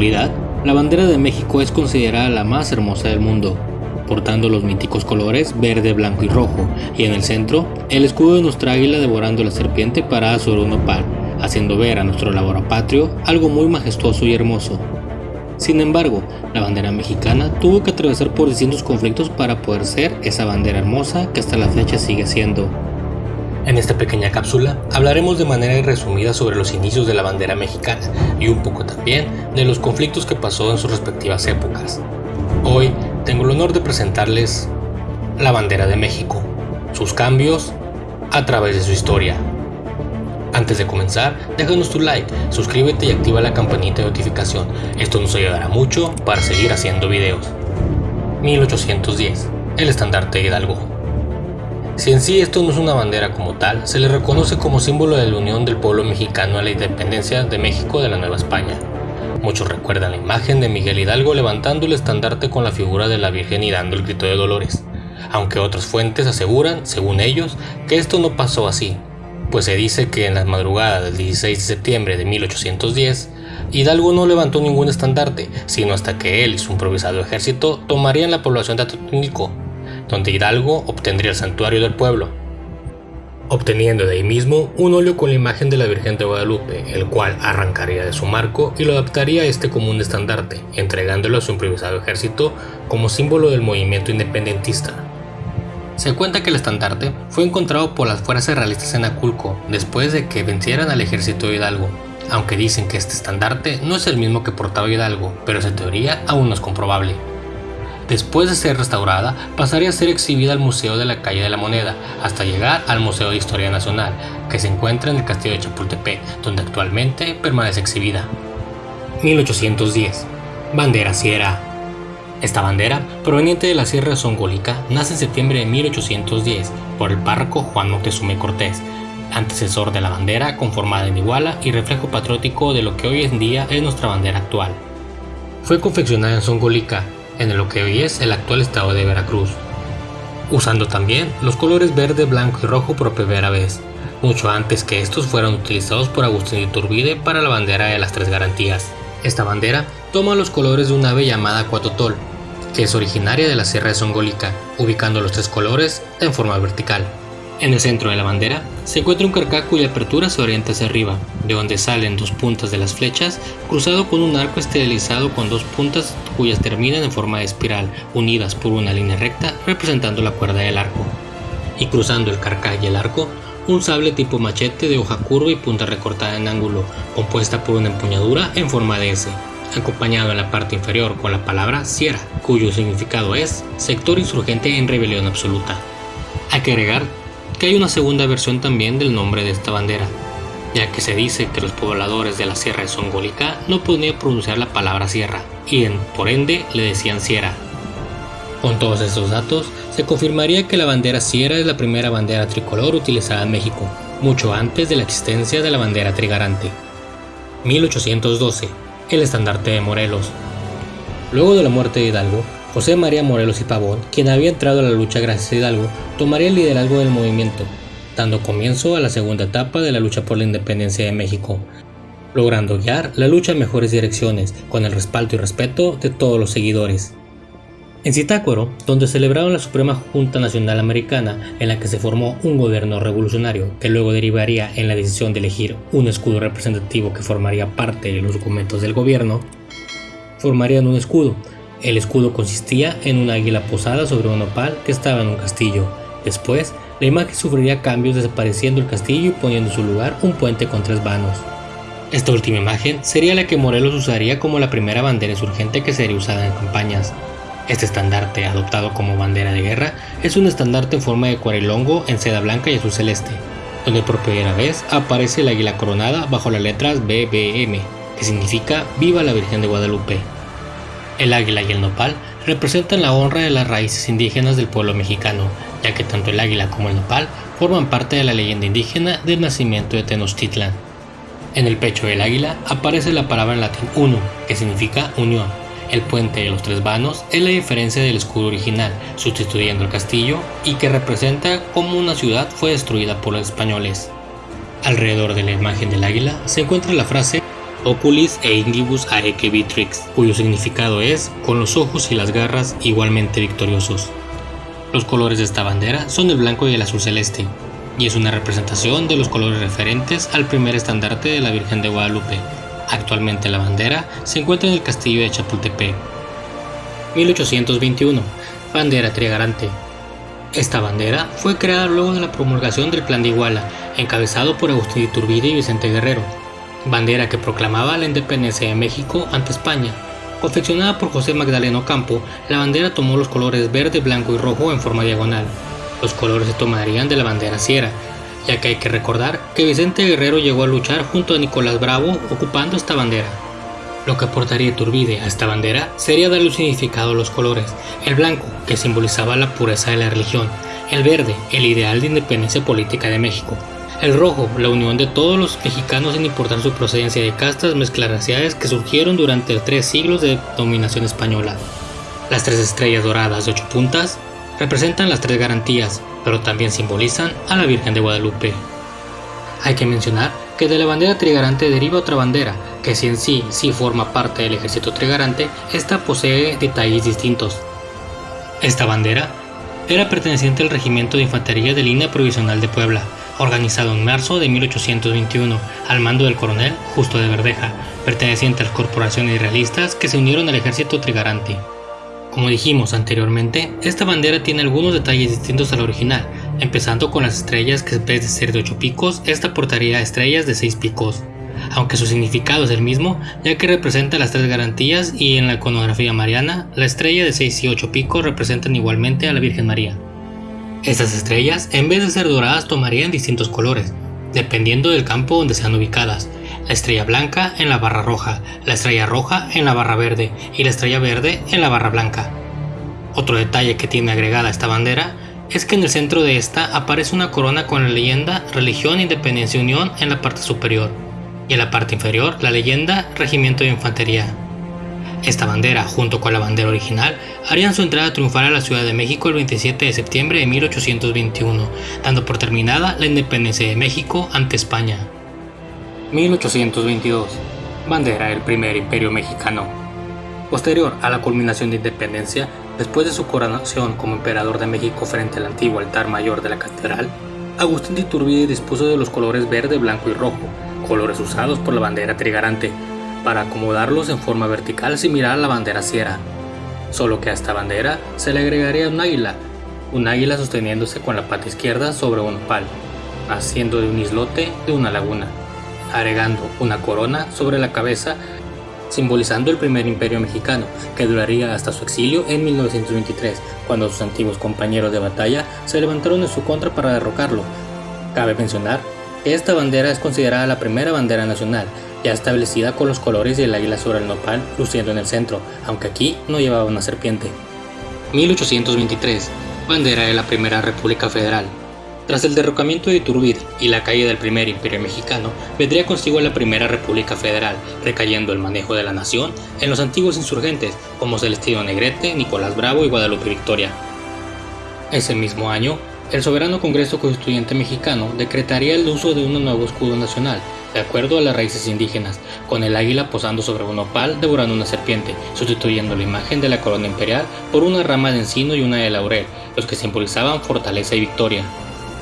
Actualidad, la bandera de México es considerada la más hermosa del mundo, portando los míticos colores verde, blanco y rojo, y en el centro, el escudo de nuestra águila devorando la serpiente parada sobre un opal, haciendo ver a nuestro patrio algo muy majestuoso y hermoso. Sin embargo, la bandera mexicana tuvo que atravesar por distintos conflictos para poder ser esa bandera hermosa que hasta la fecha sigue siendo. En esta pequeña cápsula hablaremos de manera resumida sobre los inicios de la bandera mexicana y un poco también de los conflictos que pasó en sus respectivas épocas. Hoy tengo el honor de presentarles la bandera de México, sus cambios a través de su historia. Antes de comenzar, déjanos tu like, suscríbete y activa la campanita de notificación, esto nos ayudará mucho para seguir haciendo videos. 1810, el estandarte de Hidalgo. Si en sí esto no es una bandera como tal, se le reconoce como símbolo de la unión del pueblo mexicano a la independencia de México de la Nueva España. Muchos recuerdan la imagen de Miguel Hidalgo levantando el estandarte con la figura de la Virgen y dando el grito de dolores, aunque otras fuentes aseguran, según ellos, que esto no pasó así, pues se dice que en la madrugada del 16 de septiembre de 1810, Hidalgo no levantó ningún estandarte, sino hasta que él y su improvisado ejército tomarían la población de Atotonilco, donde Hidalgo obtendría el santuario del pueblo, obteniendo de ahí mismo un óleo con la imagen de la Virgen de Guadalupe, el cual arrancaría de su marco y lo adaptaría a este como un estandarte, entregándolo a su improvisado ejército como símbolo del movimiento independentista. Se cuenta que el estandarte fue encontrado por las fuerzas realistas en Aculco después de que vencieran al ejército de Hidalgo, aunque dicen que este estandarte no es el mismo que portaba Hidalgo, pero esa teoría aún no es comprobable. Después de ser restaurada, pasaría a ser exhibida al Museo de la Calle de la Moneda, hasta llegar al Museo de Historia Nacional, que se encuentra en el Castillo de Chapultepec, donde actualmente permanece exhibida. 1810. Bandera Sierra. Esta bandera, proveniente de la Sierra Songólica, nace en septiembre de 1810 por el párroco Juan Moctezuma Cortés, antecesor de la bandera conformada en Iguala y reflejo patriótico de lo que hoy en día es nuestra bandera actual. Fue confeccionada en Songolica en lo que hoy es el actual estado de Veracruz, usando también los colores verde, blanco y rojo por primera vez, mucho antes que estos fueran utilizados por Agustín Iturbide para la bandera de las tres garantías. Esta bandera toma los colores de un ave llamada cuatotol, que es originaria de la Sierra de Songolica, ubicando los tres colores en forma vertical. En el centro de la bandera se encuentra un carcaj cuya apertura se orienta hacia arriba, de donde salen dos puntas de las flechas, cruzado con un arco esterilizado con dos puntas cuyas terminan en forma de espiral, unidas por una línea recta representando la cuerda del arco. Y cruzando el carcaj y el arco, un sable tipo machete de hoja curva y punta recortada en ángulo, compuesta por una empuñadura en forma de S, acompañado en la parte inferior con la palabra Sierra, cuyo significado es sector insurgente en rebelión absoluta. Hay que agregar que hay una segunda versión también del nombre de esta bandera, ya que se dice que los pobladores de la Sierra de Songolica no podían pronunciar la palabra sierra, y en, por ende le decían sierra. Con todos estos datos, se confirmaría que la bandera sierra es la primera bandera tricolor utilizada en México, mucho antes de la existencia de la bandera trigarante. 1812. El estandarte de Morelos. Luego de la muerte de Hidalgo, José María Morelos y Pavón, quien había entrado a la lucha gracias a Hidalgo, tomaría el liderazgo del movimiento, dando comienzo a la segunda etapa de la lucha por la independencia de México, logrando guiar la lucha en mejores direcciones, con el respaldo y respeto de todos los seguidores. En Zitácuaro, donde celebraron la Suprema Junta Nacional Americana, en la que se formó un gobierno revolucionario que luego derivaría en la decisión de elegir un escudo representativo que formaría parte de los documentos del gobierno, formarían un escudo el escudo consistía en una águila posada sobre un opal que estaba en un castillo. Después, la imagen sufriría cambios desapareciendo el castillo y poniendo en su lugar un puente con tres vanos. Esta última imagen sería la que Morelos usaría como la primera bandera insurgente que sería usada en campañas. Este estandarte, adoptado como bandera de guerra, es un estandarte en forma de cuarilongo en seda blanca y azul celeste, donde por primera vez aparece el águila coronada bajo las letras BBM, que significa Viva la Virgen de Guadalupe. El águila y el nopal representan la honra de las raíces indígenas del pueblo mexicano, ya que tanto el águila como el nopal forman parte de la leyenda indígena del nacimiento de Tenochtitlan. En el pecho del águila aparece la palabra en latín uno, que significa unión. El puente de los tres vanos es la diferencia del escudo original, sustituyendo el castillo y que representa cómo una ciudad fue destruida por los españoles. Alrededor de la imagen del águila se encuentra la frase Oculis e Indibus Aeque Vitrix, cuyo significado es con los ojos y las garras igualmente victoriosos. Los colores de esta bandera son el blanco y el azul celeste, y es una representación de los colores referentes al primer estandarte de la Virgen de Guadalupe. Actualmente la bandera se encuentra en el castillo de Chapultepec. 1821. Bandera trigarante. Esta bandera fue creada luego de la promulgación del Plan de Iguala, encabezado por Agustín Iturbide y Vicente Guerrero, bandera que proclamaba la independencia de México ante España. Confeccionada por José Magdaleno Campo, la bandera tomó los colores verde, blanco y rojo en forma diagonal. Los colores se tomarían de la bandera sierra, ya que hay que recordar que Vicente Guerrero llegó a luchar junto a Nicolás Bravo ocupando esta bandera. Lo que aportaría Iturbide a esta bandera sería darle un significado a los colores, el blanco, que simbolizaba la pureza de la religión, el verde, el ideal de independencia política de México, el rojo, la unión de todos los mexicanos sin importar su procedencia de castas mezclaraciales que surgieron durante tres siglos de dominación española. Las tres estrellas doradas de ocho puntas representan las tres garantías, pero también simbolizan a la Virgen de Guadalupe. Hay que mencionar que de la bandera trigarante deriva otra bandera, que si en sí sí forma parte del ejército trigarante, esta posee detalles distintos. Esta bandera era perteneciente al Regimiento de Infantería de Línea Provisional de Puebla, organizado en marzo de 1821 al mando del coronel Justo de Verdeja, perteneciente a las corporaciones realistas que se unieron al ejército trigarante. Como dijimos anteriormente, esta bandera tiene algunos detalles distintos a la original, empezando con las estrellas que en vez de ser de 8 picos, esta portaría estrellas de 6 picos, aunque su significado es el mismo, ya que representa las tres garantías y en la iconografía mariana, la estrella de 6 y 8 picos representan igualmente a la Virgen María. Estas estrellas, en vez de ser doradas, tomarían distintos colores, dependiendo del campo donde sean ubicadas. La estrella blanca en la barra roja, la estrella roja en la barra verde y la estrella verde en la barra blanca. Otro detalle que tiene agregada esta bandera es que en el centro de esta aparece una corona con la leyenda Religión, Independencia, Unión en la parte superior y en la parte inferior la leyenda Regimiento de Infantería. Esta bandera, junto con la bandera original, harían su entrada triunfal a la Ciudad de México el 27 de septiembre de 1821, dando por terminada la independencia de México ante España. 1822. Bandera del primer imperio mexicano. Posterior a la culminación de independencia, después de su coronación como emperador de México frente al antiguo altar mayor de la catedral, Agustín de Iturbide dispuso de los colores verde, blanco y rojo, colores usados por la bandera trigarante, para acomodarlos en forma vertical similar a la bandera sierra, solo que a esta bandera se le agregaría un águila, un águila sosteniéndose con la pata izquierda sobre un pal, haciendo de un islote de una laguna, agregando una corona sobre la cabeza simbolizando el primer imperio mexicano, que duraría hasta su exilio en 1923, cuando sus antiguos compañeros de batalla se levantaron en su contra para derrocarlo. Cabe mencionar que esta bandera es considerada la primera bandera nacional, ya establecida con los colores y el águila sobre el nopal luciendo en el centro, aunque aquí no llevaba una serpiente. 1823. Bandera de la Primera República Federal. Tras el derrocamiento de Iturbide y la caída del primer imperio mexicano, vendría consigo la Primera República Federal, recayendo el manejo de la nación en los antiguos insurgentes como Celestino Negrete, Nicolás Bravo y Guadalupe Victoria. Ese mismo año, el soberano Congreso Constituyente mexicano decretaría el uso de un nuevo escudo nacional, de acuerdo a las raíces indígenas, con el águila posando sobre un opal devorando una serpiente, sustituyendo la imagen de la corona imperial por una rama de encino y una de laurel, los que simbolizaban fortaleza y victoria.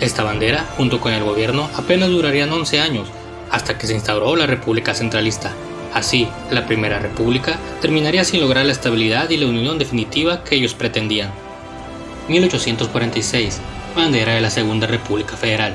Esta bandera, junto con el gobierno, apenas durarían 11 años, hasta que se instauró la República Centralista. Así, la Primera República terminaría sin lograr la estabilidad y la unión definitiva que ellos pretendían. 1846 bandera de la Segunda República Federal.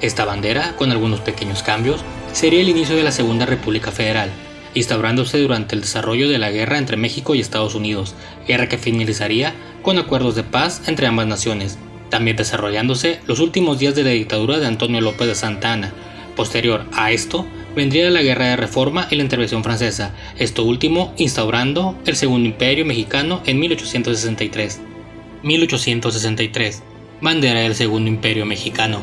Esta bandera, con algunos pequeños cambios, sería el inicio de la Segunda República Federal, instaurándose durante el desarrollo de la guerra entre México y Estados Unidos, guerra que finalizaría con acuerdos de paz entre ambas naciones, también desarrollándose los últimos días de la dictadura de Antonio López de Santa Anna. Posterior a esto, vendría la Guerra de Reforma y la intervención francesa, esto último instaurando el Segundo Imperio Mexicano en 1863. 1863 bandera del Segundo Imperio Mexicano.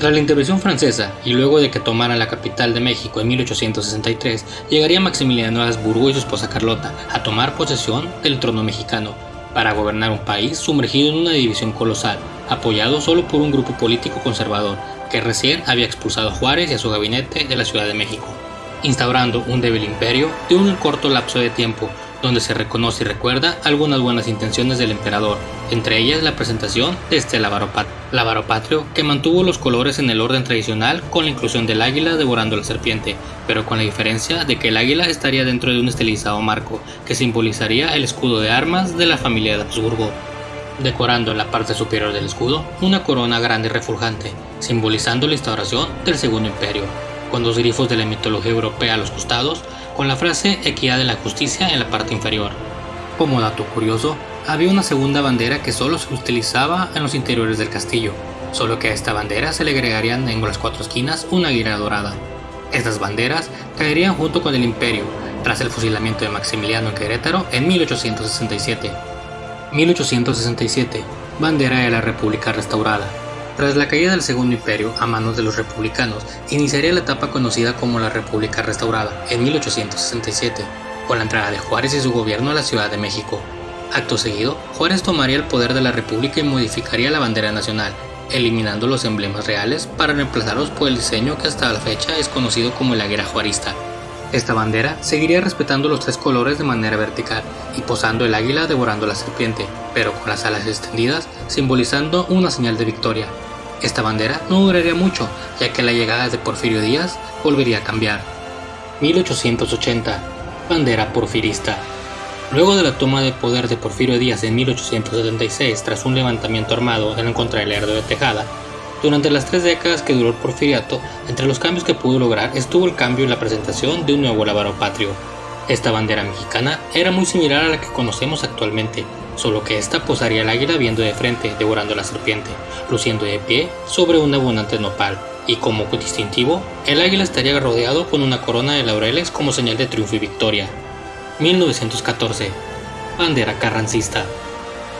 Tras la intervención francesa y luego de que tomaran la capital de México en 1863, llegaría Maximiliano Habsburgo y su esposa Carlota a tomar posesión del trono mexicano para gobernar un país sumergido en una división colosal, apoyado solo por un grupo político conservador que recién había expulsado a Juárez y a su gabinete de la Ciudad de México. instaurando un débil imperio de un corto lapso de tiempo donde se reconoce y recuerda algunas buenas intenciones del emperador, entre ellas la presentación de este lábaro patrio que mantuvo los colores en el orden tradicional con la inclusión del águila devorando la serpiente, pero con la diferencia de que el águila estaría dentro de un estilizado marco que simbolizaría el escudo de armas de la familia de Habsburgo, decorando en la parte superior del escudo una corona grande y refulgante, simbolizando la instauración del Segundo Imperio, con dos grifos de la mitología europea a los costados, con la frase Equidad de la Justicia en la parte inferior. Como dato curioso, había una segunda bandera que solo se utilizaba en los interiores del castillo, solo que a esta bandera se le agregarían en las cuatro esquinas una águila dorada. Estas banderas caerían junto con el imperio, tras el fusilamiento de Maximiliano en Querétaro en 1867. 1867, bandera de la República restaurada. Tras la caída del Segundo Imperio a manos de los republicanos, iniciaría la etapa conocida como la República Restaurada en 1867, con la entrada de Juárez y su gobierno a la Ciudad de México. Acto seguido, Juárez tomaría el poder de la República y modificaría la bandera nacional, eliminando los emblemas reales para reemplazarlos por el diseño que hasta la fecha es conocido como el águila juarista. Esta bandera seguiría respetando los tres colores de manera vertical y posando el águila devorando la serpiente, pero con las alas extendidas, simbolizando una señal de victoria. Esta bandera no duraría mucho, ya que la llegada de Porfirio Díaz volvería a cambiar. 1880. Bandera porfirista. Luego de la toma de poder de Porfirio Díaz en 1876 tras un levantamiento armado en contra del Lerdo de Tejada, durante las tres décadas que duró el porfiriato, entre los cambios que pudo lograr estuvo el cambio en la presentación de un nuevo lábaro patrio. Esta bandera mexicana era muy similar a la que conocemos actualmente, solo que esta posaría el águila viendo de frente, devorando la serpiente, luciendo de pie sobre un abundante nopal, y como distintivo, el águila estaría rodeado con una corona de laureles como señal de triunfo y victoria. 1914. Bandera carrancista.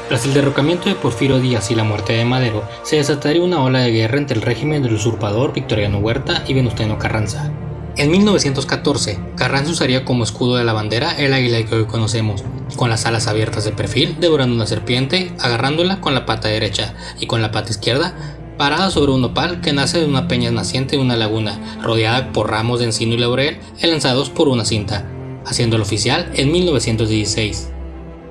Tras el derrocamiento de Porfirio Díaz y la muerte de Madero, se desataría una ola de guerra entre el régimen del usurpador Victoriano Huerta y Venustiano Carranza. En 1914, Carranza usaría como escudo de la bandera el águila que hoy conocemos, con las alas abiertas de perfil, devorando una serpiente, agarrándola con la pata derecha y con la pata izquierda, parada sobre un opal que nace de una peña naciente de una laguna, rodeada por ramos de encino y laurel lanzados por una cinta, haciéndolo oficial en 1916.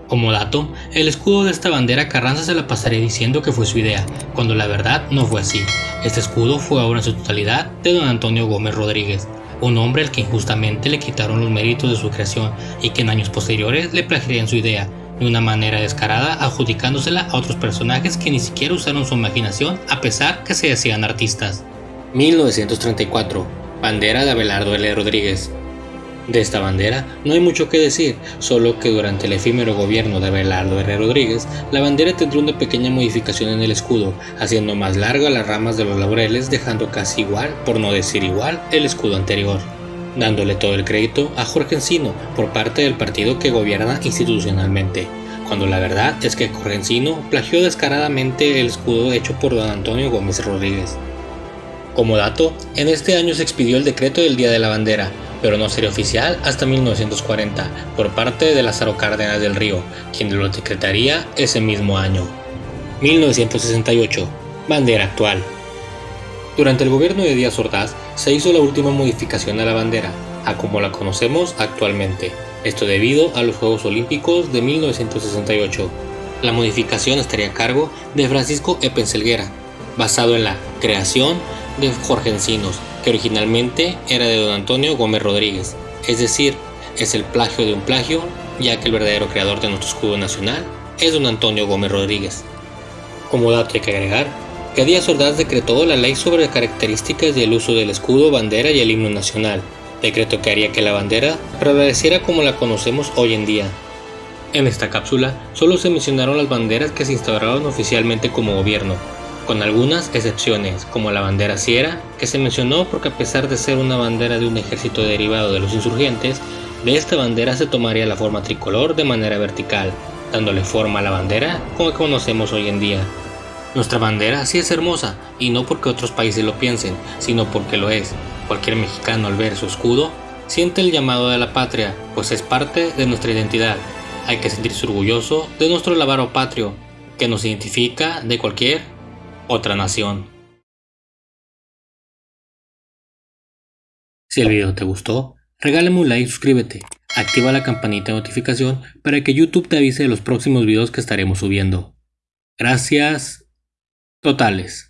Como dato, el escudo de esta bandera Carranza se la pasaré diciendo que fue su idea, cuando la verdad no fue así. Este escudo fue ahora en su totalidad de don Antonio Gómez Rodríguez, un hombre al que injustamente le quitaron los méritos de su creación y que en años posteriores le plagiarían su idea, de una manera descarada adjudicándosela a otros personajes que ni siquiera usaron su imaginación a pesar que se decían artistas. 1934. Bandera de Abelardo L. Rodríguez. De esta bandera no hay mucho que decir, solo que durante el efímero gobierno de Abelardo R. Rodríguez, la bandera tendría una pequeña modificación en el escudo, haciendo más largas las ramas de los laureles, dejando casi igual, por no decir igual, el escudo anterior, dándole todo el crédito a Jorge Encino por parte del partido que gobierna institucionalmente, cuando la verdad es que Jorge Encino plagió descaradamente el escudo hecho por don Antonio Gómez Rodríguez. Como dato, en este año se expidió el decreto del Día de la Bandera, pero no sería oficial hasta 1940 por parte de Lázaro Cárdenas del Río, quien lo decretaría ese mismo año. 1968. Bandera actual. Durante el gobierno de Díaz Ordaz se hizo la última modificación a la bandera, a como la conocemos actualmente, esto debido a los Juegos Olímpicos de 1968. La modificación estaría a cargo de Francisco Epenselguera, basado en la creación de Jorge Encinos, que originalmente era de don Antonio Gómez Rodríguez, es decir, es el plagio de un plagio, ya que el verdadero creador de nuestro escudo nacional es don Antonio Gómez Rodríguez. Como dato hay que agregar que Díaz Ordaz decretó la ley sobre características del uso del escudo, bandera y el himno nacional, decreto que haría que la bandera prevaleciera como la conocemos hoy en día. En esta cápsula solo se mencionaron las banderas que se instauraron oficialmente como gobierno, con algunas excepciones, como la bandera Sierra, que se mencionó porque a pesar de ser una bandera de un ejército derivado de los insurgentes, de esta bandera se tomaría la forma tricolor de manera vertical, dándole forma a la bandera como conocemos hoy en día. Nuestra bandera sí es hermosa, y no porque otros países lo piensen, sino porque lo es. Cualquier mexicano al ver su escudo siente el llamado de la patria, pues es parte de nuestra identidad. Hay que sentirse orgulloso de nuestro lavaro patrio, que nos identifica de cualquier otra nación. Si el video te gustó, Regálame un like y suscríbete. Activa la campanita de notificación para que YouTube te avise de los próximos videos que estaremos subiendo. Gracias totales.